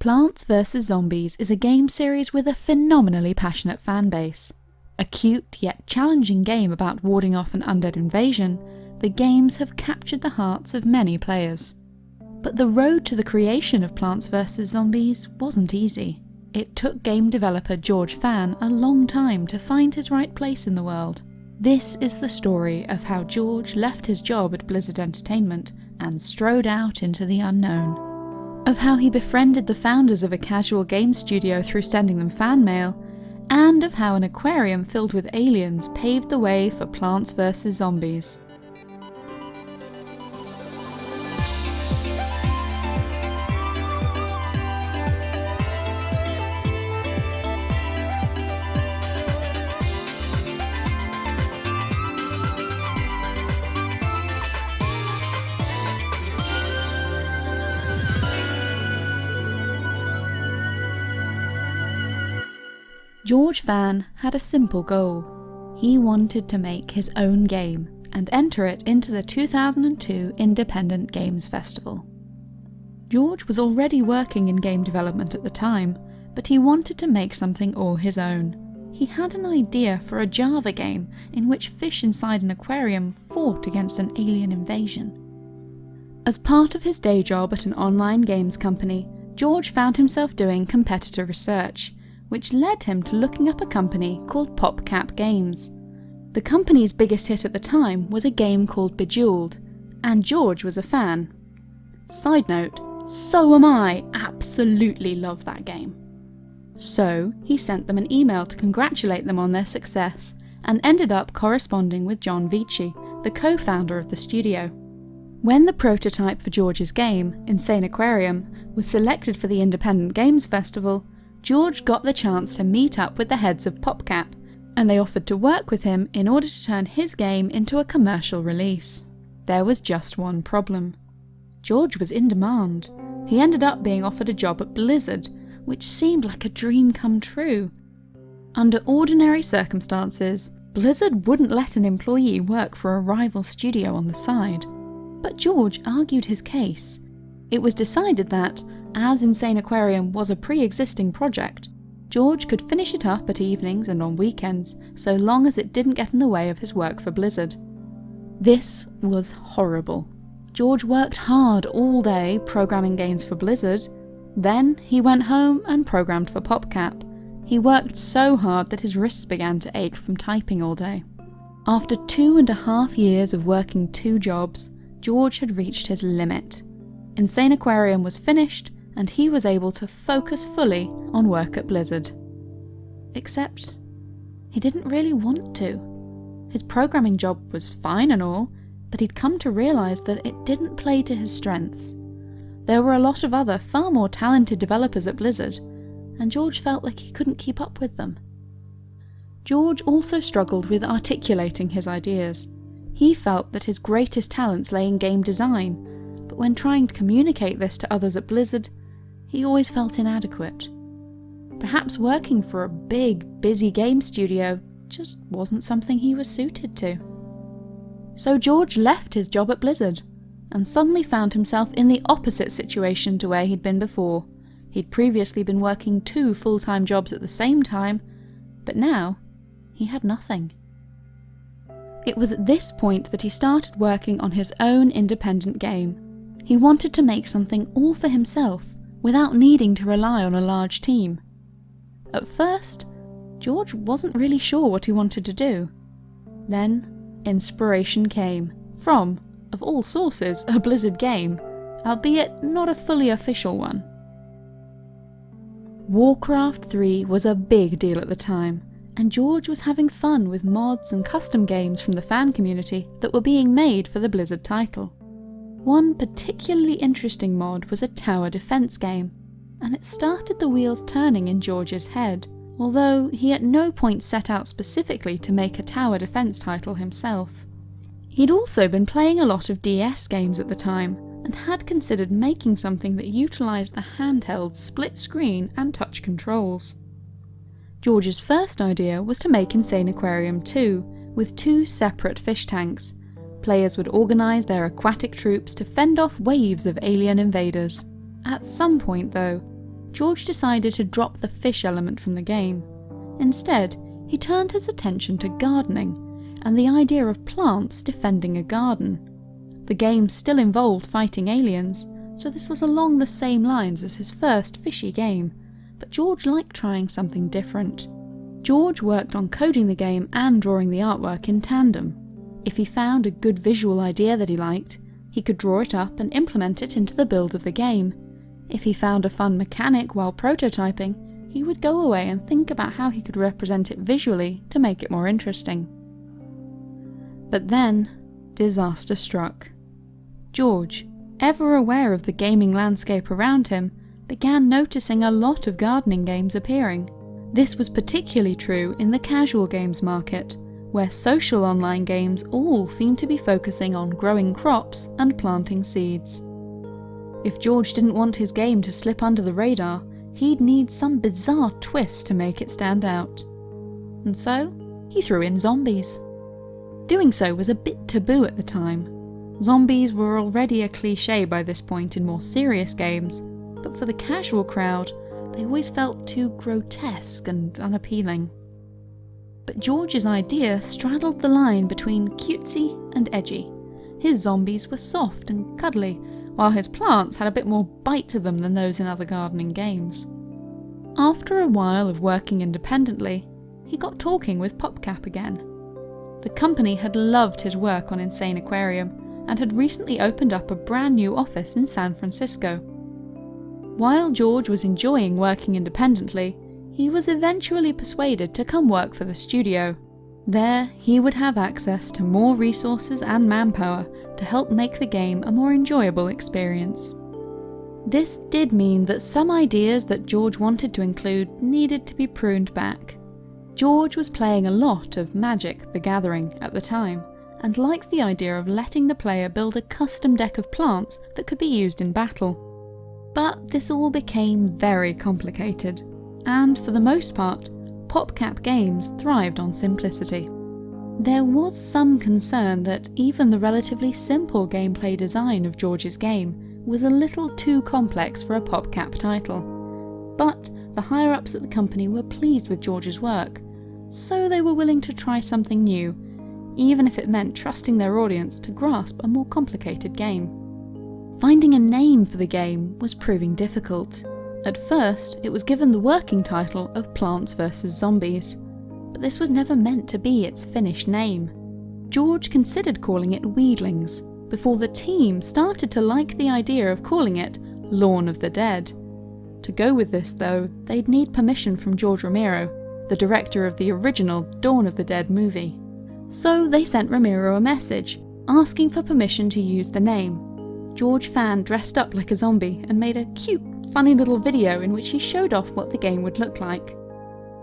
Plants vs. Zombies is a game series with a phenomenally passionate fanbase. A cute yet challenging game about warding off an undead invasion, the games have captured the hearts of many players. But the road to the creation of Plants vs. Zombies wasn't easy. It took game developer George Fan a long time to find his right place in the world. This is the story of how George left his job at Blizzard Entertainment and strode out into the unknown. Of how he befriended the founders of a casual game studio through sending them fan mail, and of how an aquarium filled with aliens paved the way for Plants vs. Zombies. George Fan had a simple goal. He wanted to make his own game and enter it into the 2002 Independent Games Festival. George was already working in game development at the time, but he wanted to make something all his own. He had an idea for a Java game in which fish inside an aquarium fought against an alien invasion. As part of his day job at an online games company, George found himself doing competitor research, which led him to looking up a company called PopCap Games. The company's biggest hit at the time was a game called Bejeweled, and George was a fan. Side note, so am I, absolutely love that game. So he sent them an email to congratulate them on their success, and ended up corresponding with John Vechey, the co-founder of the studio. When the prototype for George's game, Insaniquarium, was selected for the Independent Games Festival, George got the chance to meet up with the heads of PopCap, and they offered to work with him in order to turn his game into a commercial release. There was just one problem. George was in demand. He ended up being offered a job at Blizzard, which seemed like a dream come true. Under ordinary circumstances, Blizzard wouldn't let an employee work for a rival studio on the side. But George argued his case. It was decided that, as Insaniquarium was a pre-existing project, George could finish it up at evenings and on weekends, so long as it didn't get in the way of his work for Blizzard. This was horrible. George worked hard all day programming games for Blizzard. Then he went home and programmed for PopCap. He worked so hard that his wrists began to ache from typing all day. After two and a half years of working two jobs, George had reached his limit. Insaniquarium was finished, and he was able to focus fully on work at Blizzard. Except, he didn't really want to. His programming job was fine and all, but he'd come to realise that it didn't play to his strengths. There were a lot of other, far more talented developers at Blizzard, and George felt like he couldn't keep up with them. George also struggled with articulating his ideas. He felt that his greatest talents lay in game design, but when trying to communicate this to others at Blizzard, he always felt inadequate. Perhaps working for a big, busy game studio just wasn't something he was suited to. So George left his job at Blizzard, and suddenly found himself in the opposite situation to where he'd been before. He'd previously been working two full-time jobs at the same time, but now he had nothing. It was at this point that he started working on his own independent game. He wanted to make something all for himself, without needing to rely on a large team. At first, George wasn't really sure what he wanted to do. Then, inspiration came from, of all sources, a Blizzard game, albeit not a fully official one. Warcraft 3 was a big deal at the time, and George was having fun with mods and custom games from the fan community that were being made for the Blizzard title. One particularly interesting mod was a tower defense game, and it started the wheels turning in George's head, although he at no point set out specifically to make a tower defense title himself. He'd also been playing a lot of DS games at the time, and had considered making something that utilised the handheld split screen and touch controls. George's first idea was to make Insaniquarium 2, with two separate fish tanks, players would organise their aquatic troops to fend off waves of alien invaders. At some point though, George decided to drop the fish element from the game. Instead, he turned his attention to gardening and the idea of plants defending a garden. The game still involved fighting aliens, so this was along the same lines as his first fishy game, but George liked trying something different. George worked on coding the game and drawing the artwork in tandem. If he found a good visual idea that he liked, he could draw it up and implement it into the build of the game. If he found a fun mechanic while prototyping, he would go away and think about how he could represent it visually to make it more interesting. But then, disaster struck. George, ever aware of the gaming landscape around him, began noticing a lot of gardening games appearing. This was particularly true in the casual games market, where social online games all seem to be focusing on growing crops and planting seeds. If George didn't want his game to slip under the radar, he'd need some bizarre twist to make it stand out. And so, he threw in zombies. Doing so was a bit taboo at the time. Zombies were already a cliche by this point in more serious games, but for the casual crowd, they always felt too grotesque and unappealing. But George's idea straddled the line between cutesy and edgy. His zombies were soft and cuddly, while his plants had a bit more bite to them than those in other gardening games. After a while of working independently, he got talking with PopCap again. The company had loved his work on Insaniquarium and had recently opened up a brand new office in San Francisco. While George was enjoying working independently, he was eventually persuaded to come work for the studio. There, he would have access to more resources and manpower to help make the game a more enjoyable experience. This did mean that some ideas that George wanted to include needed to be pruned back. George was playing a lot of Magic the Gathering at the time, and liked the idea of letting the player build a custom deck of plants that could be used in battle. But this all became very complicated, and for the most part, PopCap games thrived on simplicity. There was some concern that even the relatively simple gameplay design of George's game was a little too complex for a PopCap title. But the higher ups at the company were pleased with George's work, so they were willing to try something new, even if it meant trusting their audience to grasp a more complicated game. Finding a name for the game was proving difficult. At first, it was given the working title of Plants vs Zombies, but this was never meant to be its finished name. George considered calling it Weedlings, before the team started to like the idea of calling it Lawn of the Dead. To go with this though, they'd need permission from George Romero, the director of the original Dawn of the Dead movie. So they sent Romero a message, asking for permission to use the name. George Fan dressed up like a zombie and made a cute funny little video in which he showed off what the game would look like.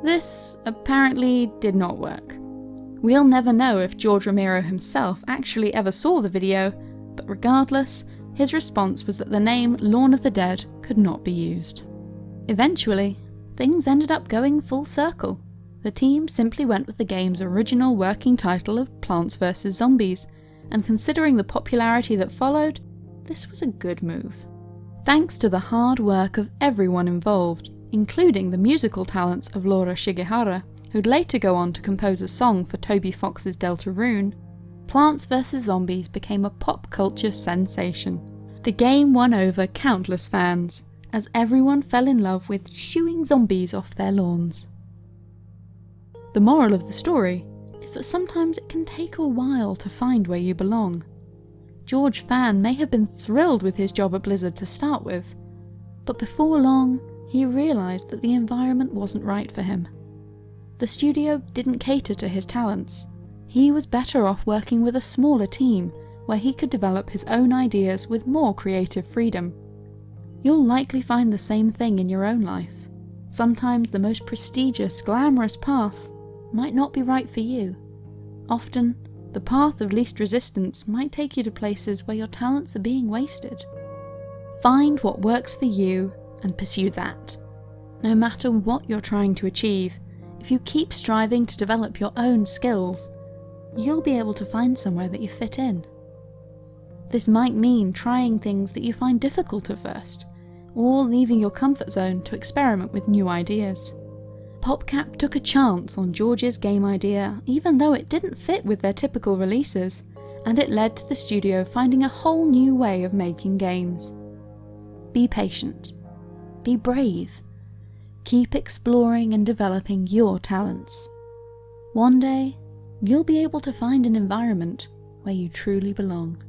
This apparently did not work. We'll never know if George Romero himself actually ever saw the video, but regardless, his response was that the name Lawn of the Dead could not be used. Eventually, things ended up going full circle. The team simply went with the game's original working title of Plants vs Zombies, and considering the popularity that followed, this was a good move thanks to the hard work of everyone involved, including the musical talents of Laura Shigehara, who'd later go on to compose a song for Toby Fox's Deltarune, Plants vs Zombies became a pop culture sensation. The game won over countless fans, as everyone fell in love with shooing zombies off their lawns. The moral of the story is that sometimes it can take a while to find where you belong. George Fan may have been thrilled with his job at Blizzard to start with, but before long, he realised that the environment wasn't right for him. The studio didn't cater to his talents. He was better off working with a smaller team, where he could develop his own ideas with more creative freedom. You'll likely find the same thing in your own life. Sometimes the most prestigious, glamorous path might not be right for you. Often, the path of least resistance might take you to places where your talents are being wasted. Find what works for you and pursue that. No matter what you're trying to achieve, if you keep striving to develop your own skills, you'll be able to find somewhere that you fit in. This might mean trying things that you find difficult at first, or leaving your comfort zone to experiment with new ideas. PopCap took a chance on George's game idea even though it didn't fit with their typical releases, and it led to the studio finding a whole new way of making games. Be patient. Be brave. Keep exploring and developing your talents. One day, you'll be able to find an environment where you truly belong.